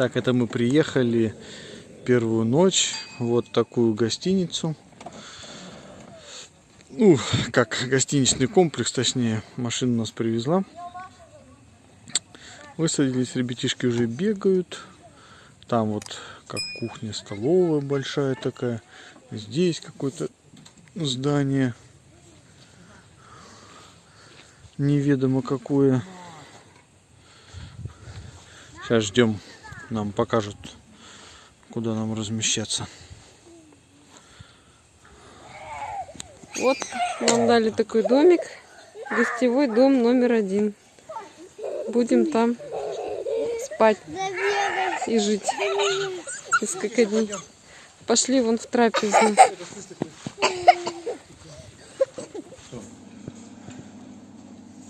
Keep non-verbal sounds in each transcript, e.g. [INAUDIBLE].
Так, это мы приехали первую ночь. Вот такую гостиницу. Ну, как гостиничный комплекс, точнее, машина нас привезла. Высадились, ребятишки уже бегают. Там вот как кухня, столовая большая такая. Здесь какое-то здание. Неведомо какое. Сейчас ждем, нам покажут, куда нам размещаться. Вот нам дали такой домик. Гостевой дом номер один. Будем там спать и жить несколько дней. Пошли вон в трапезную.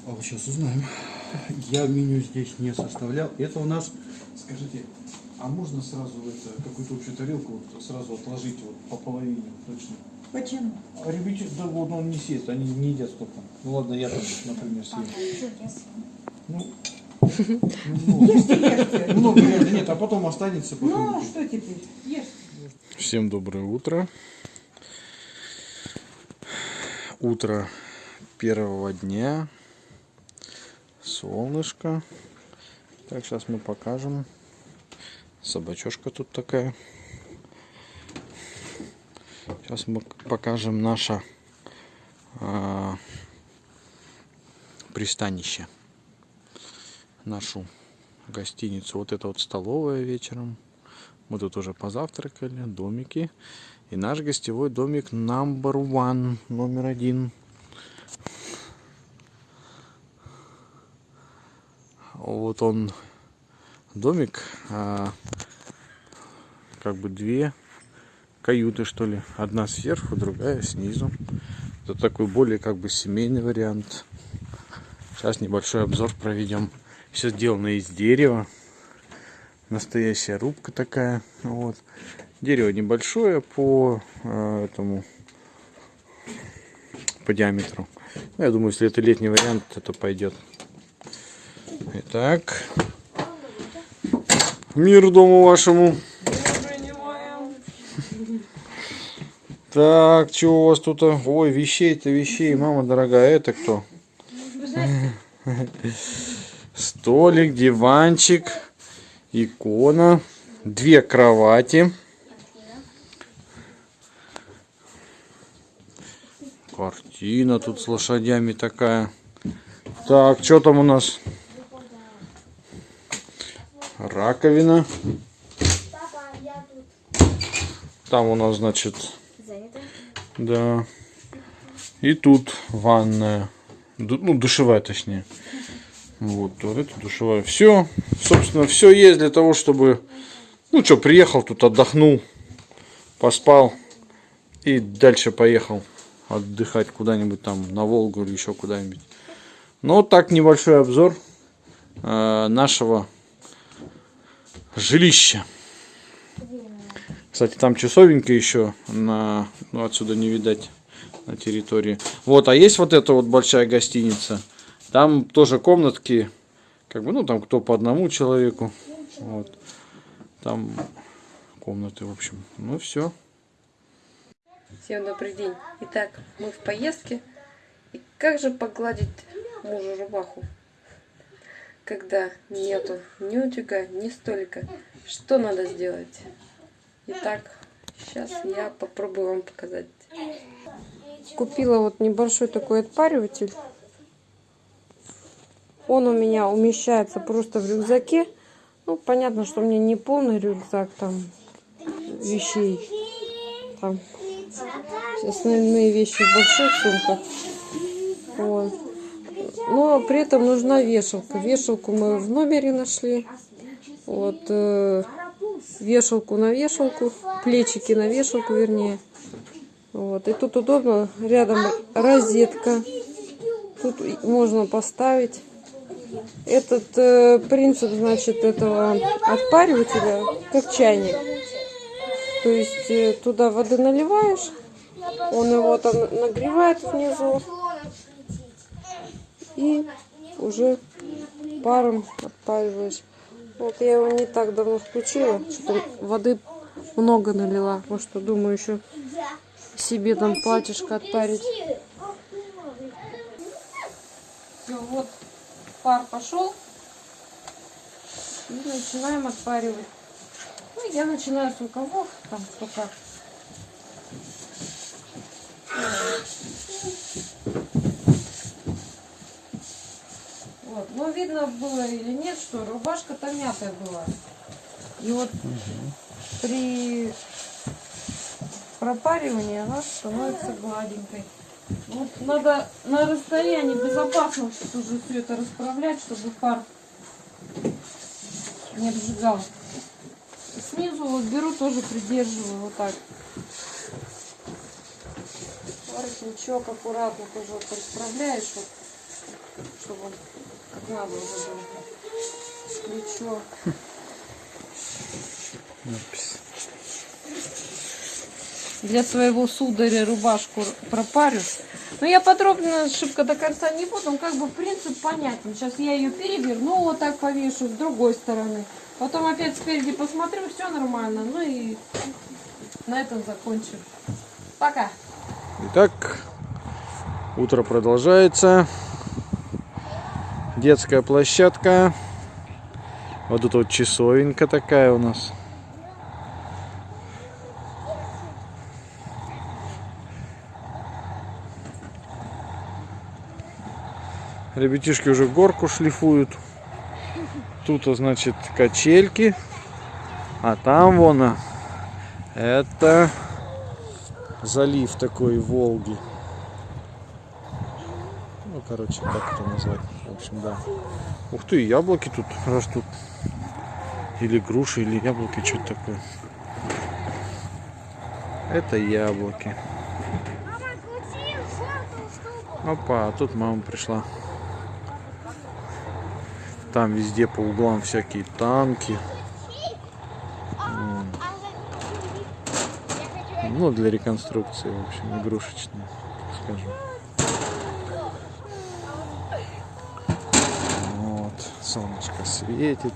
А вот сейчас узнаем. Я меню здесь не составлял. Это у нас, скажите, а можно сразу это, какую-то общую тарелку вот сразу отложить вот по половине точно? Почему? А ребята, да вот он не съест, они не едят столько. Ну ладно, я там, например, съем. Ну, ну, [LAUGHS] Ешьте, ешьте. много реально нет, а потом останется. Ну, Потом. что теперь? Ешь. Всем доброе утро. Утро первого дня. Солнышко. Так, сейчас мы покажем. Собачошка тут такая. Сейчас мы покажем наше а, пристанище. Нашу гостиницу. Вот это вот столовая вечером. Мы тут уже позавтракали, домики. И наш гостевой домик number one, номер один. Вот он, домик, а, как бы две каюты, что ли. Одна сверху, другая снизу. Это такой более как бы семейный вариант. Сейчас небольшой обзор проведем. Все сделано из дерева настоящая рубка такая. Вот. Дерево небольшое по э, этому по диаметру. Ну, я думаю, если это летний вариант, это пойдет. Итак, мир дому вашему. Так, что у вас тут? Ой, вещей-то вещей, мама дорогая, это кто? Столик, диванчик икона, две кровати, картина тут с лошадями такая. Так, что там у нас? Раковина. Там у нас, значит, да. И тут ванная. Ну, душевая, точнее. Вот, туалет, душевая. Все, собственно, все есть для того, чтобы, ну что, приехал тут, отдохнул, поспал и дальше поехал отдыхать куда-нибудь там на Волгу или еще куда-нибудь. Вот так небольшой обзор э, нашего жилища. Кстати, там часовенька еще на, ну, отсюда не видать на территории. Вот, а есть вот эта вот большая гостиница. Там тоже комнатки, как бы, ну, там кто по одному человеку. Вот. Там комнаты, в общем. Ну, все. Всем добрый день. Итак, мы в поездке. И как же погладить мужу рубаху, когда нету ни утюга, ни столика? Что надо сделать? Итак, сейчас я попробую вам показать. Купила вот небольшой такой отпариватель. Он у меня умещается просто в рюкзаке. Ну, понятно, что у меня не полный рюкзак там вещей. Там основные вещи в больших сумках. Но при этом нужна вешалка. Вешалку мы в номере нашли. Вот э, вешалку на вешалку, плечики на вешалку, вернее. Вот. И тут удобно, рядом розетка. Тут можно поставить. Этот э, принцип, значит, этого отпаривателя, как чайник. То есть э, туда воды наливаешь, он его там нагревает внизу и уже паром отпариваешь. Вот я его не так давно включила. Что-то воды много налила. Вот что думаю еще себе там платьишко отпарить. Все, вот пар пошел. И начинаем отпаривать. Ну, я начинаю с рукавов, там, кто как. Вот. Ну, видно было или нет, что рубашка-то мятая была. И вот при пропаривании она становится гладенькой. Вот надо на расстоянии безопасно уже все это расправлять, чтобы пар не обжигал. Снизу вот беру, тоже придерживаю вот так. Воротничок аккуратно тоже вот расправляешь, чтобы он надо уже. Надпись. Для своего сударя рубашку пропарю. Но я подробно ошибка до конца не буду, но как бы принцип понятен. Сейчас я ее переверну, вот так повешу с другой стороны. Потом опять спереди посмотрю, все нормально. Ну и на этом закончим. Пока. Итак, утро продолжается. Детская площадка. Вот тут вот часовенька такая у нас. Ребятишки уже горку шлифуют. Тут, а, значит, качельки. А там вон, а, это залив такой Волги. Короче, как это назвать? В общем, да. Ух ты, яблоки тут растут. Или груши, или яблоки, что-то такое. Это яблоки. Опа, а тут мама пришла. Там везде по углам всякие танки. Ну, для реконструкции, в общем, игрушечные, скажем. Солнышко светит.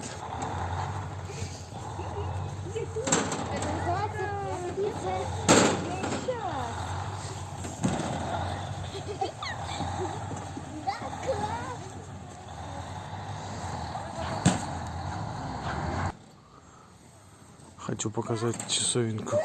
Хочу показать часовенку.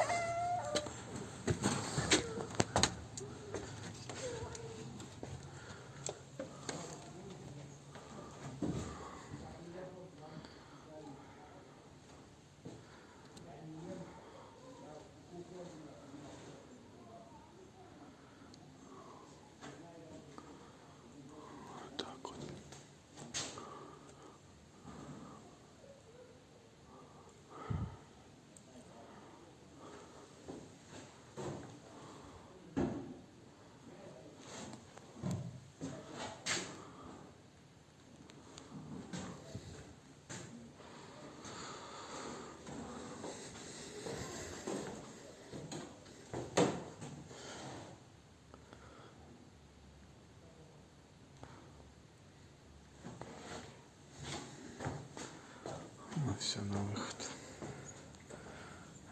Все на выход.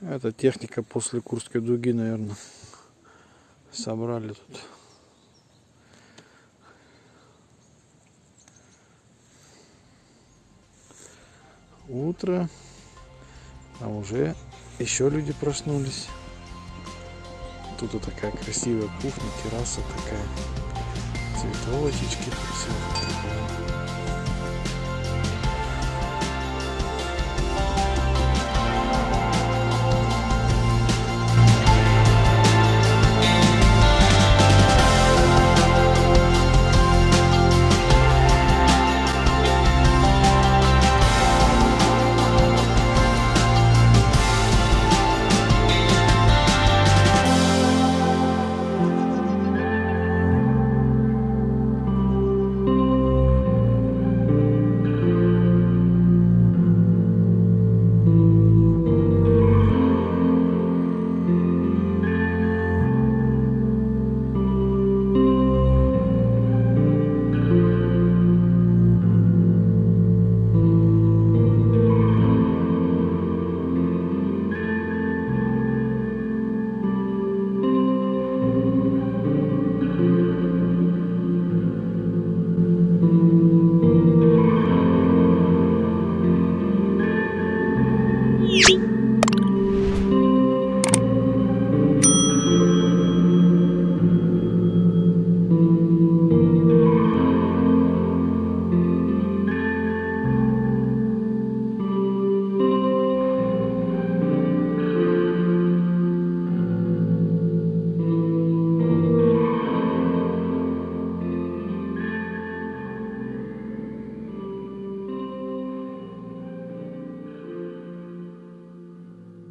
Это техника после Курской дуги, наверное. Собрали тут. Утро. А уже еще люди проснулись. Тут вот такая красивая кухня, терраса такая. Цветочечки. Все.